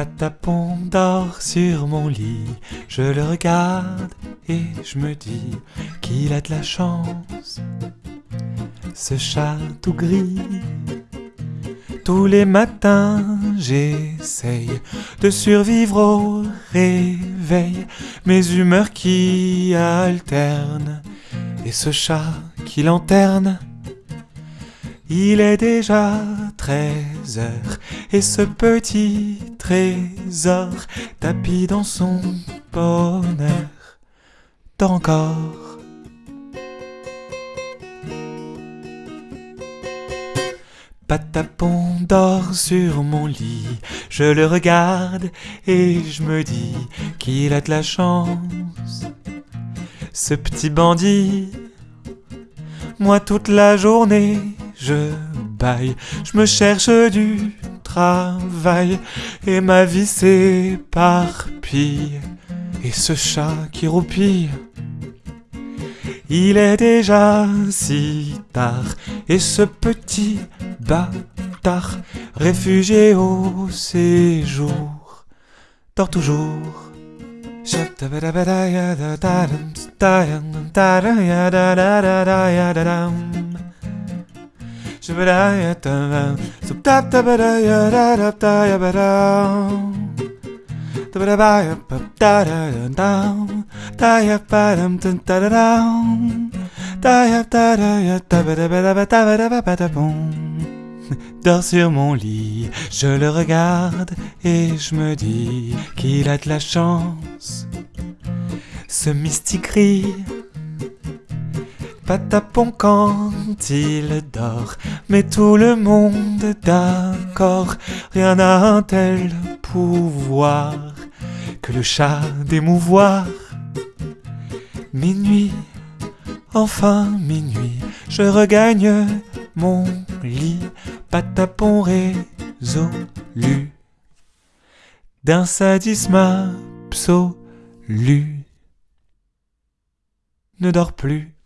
Patapon dort sur mon lit, je le regarde et je me dis qu'il a de la chance. Ce chat tout gris, tous les matins j'essaye de survivre au réveil, mes humeurs qui alternent et ce chat qui lanterne. Il est déjà 13 heures et ce petit trésor tapis dans son bonheur dort encore. Patapon dort sur mon lit, je le regarde et je me dis qu'il a de la chance. Ce petit bandit, moi toute la journée je baille, je me cherche du travail et ma vie s'éparpille. Et ce chat qui roupille, il est déjà si tard et ce petit bâtard réfugié au séjour dort toujours. Dors sur mon lit, je le regarde et je me dis qu'il a de la chance. Ce mystique rire Patapon quand il dort, mais tout le monde d'accord, rien n'a un tel pouvoir que le chat d'émouvoir. Minuit, enfin minuit, je regagne mon lit, patapon résolu d'un sadisme absolu. Ne dors plus.